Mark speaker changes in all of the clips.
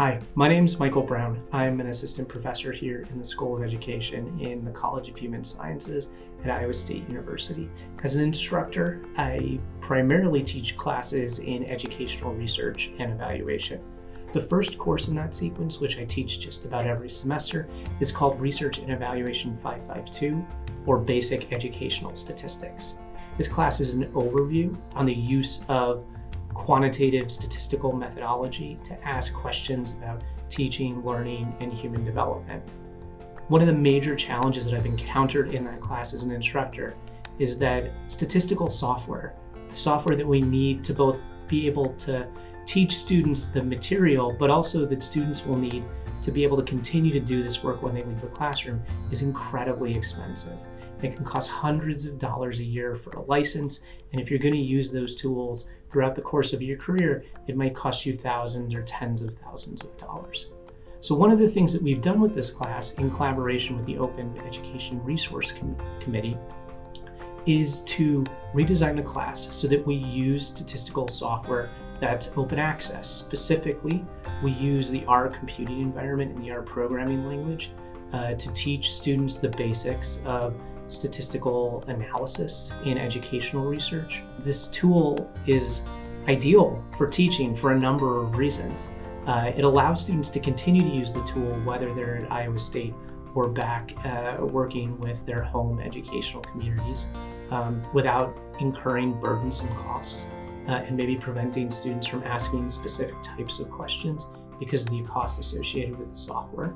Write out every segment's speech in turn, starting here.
Speaker 1: Hi, my name is Michael Brown. I'm an assistant professor here in the School of Education in the College of Human Sciences at Iowa State University. As an instructor, I primarily teach classes in educational research and evaluation. The first course in that sequence, which I teach just about every semester, is called Research and Evaluation 552, or Basic Educational Statistics. This class is an overview on the use of quantitative statistical methodology to ask questions about teaching, learning, and human development. One of the major challenges that I've encountered in that class as an instructor is that statistical software, the software that we need to both be able to teach students the material, but also that students will need to be able to continue to do this work when they leave the classroom, is incredibly expensive. It can cost hundreds of dollars a year for a license. And if you're going to use those tools throughout the course of your career, it might cost you thousands or tens of thousands of dollars. So one of the things that we've done with this class in collaboration with the Open Education Resource Com Committee is to redesign the class so that we use statistical software that's open access. Specifically, we use the R computing environment and the R programming language uh, to teach students the basics of statistical analysis in educational research. This tool is ideal for teaching for a number of reasons. Uh, it allows students to continue to use the tool whether they're at Iowa State or back uh, working with their home educational communities um, without incurring burdensome costs uh, and maybe preventing students from asking specific types of questions because of the cost associated with the software.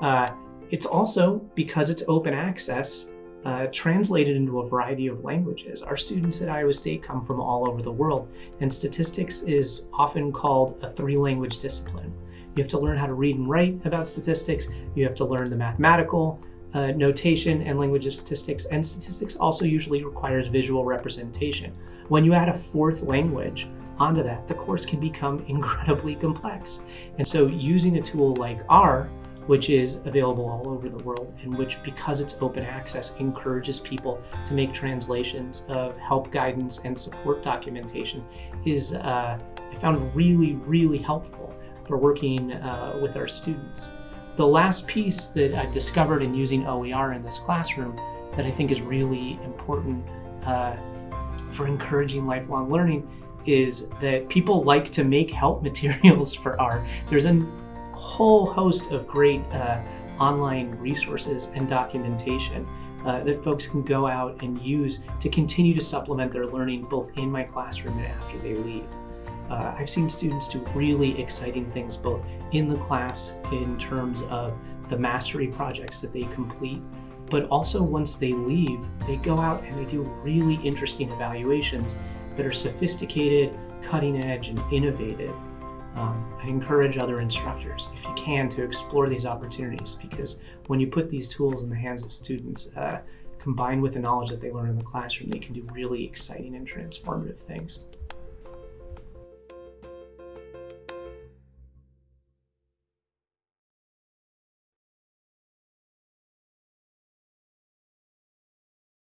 Speaker 1: Uh, it's also, because it's open access, uh, translated into a variety of languages. Our students at Iowa State come from all over the world, and statistics is often called a three-language discipline. You have to learn how to read and write about statistics, you have to learn the mathematical uh, notation and language of statistics, and statistics also usually requires visual representation. When you add a fourth language onto that, the course can become incredibly complex. And so using a tool like R which is available all over the world and which, because it's open access, encourages people to make translations of help guidance and support documentation is, uh, I found really, really helpful for working uh, with our students. The last piece that I've discovered in using OER in this classroom that I think is really important uh, for encouraging lifelong learning is that people like to make help materials for R. There's a whole host of great uh, online resources and documentation uh, that folks can go out and use to continue to supplement their learning both in my classroom and after they leave. Uh, I've seen students do really exciting things both in the class in terms of the mastery projects that they complete, but also once they leave, they go out and they do really interesting evaluations that are sophisticated, cutting edge, and innovative um, I encourage other instructors, if you can, to explore these opportunities because when you put these tools in the hands of students, uh, combined with the knowledge that they learn in the classroom, they can do really exciting and transformative things.